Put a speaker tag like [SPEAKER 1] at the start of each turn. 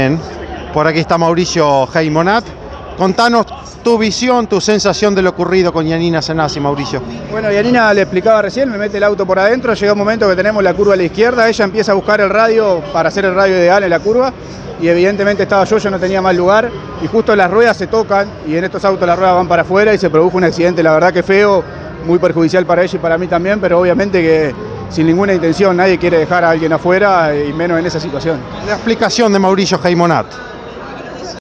[SPEAKER 1] Bien, por aquí está Mauricio Heimonat. Contanos tu visión, tu sensación de lo ocurrido con Yanina Senasi, Mauricio.
[SPEAKER 2] Bueno, Yanina le explicaba recién, me mete el auto por adentro, llega un momento que tenemos la curva a la izquierda, ella empieza a buscar el radio para hacer el radio ideal en la curva y evidentemente estaba yo, yo no tenía más lugar y justo las ruedas se tocan y en estos autos las ruedas van para afuera y se produjo un accidente, la verdad que feo, muy perjudicial para ella y para mí también, pero obviamente que sin ninguna intención nadie quiere dejar a alguien afuera y menos en esa situación.
[SPEAKER 1] La explicación de Mauricio Heimonat.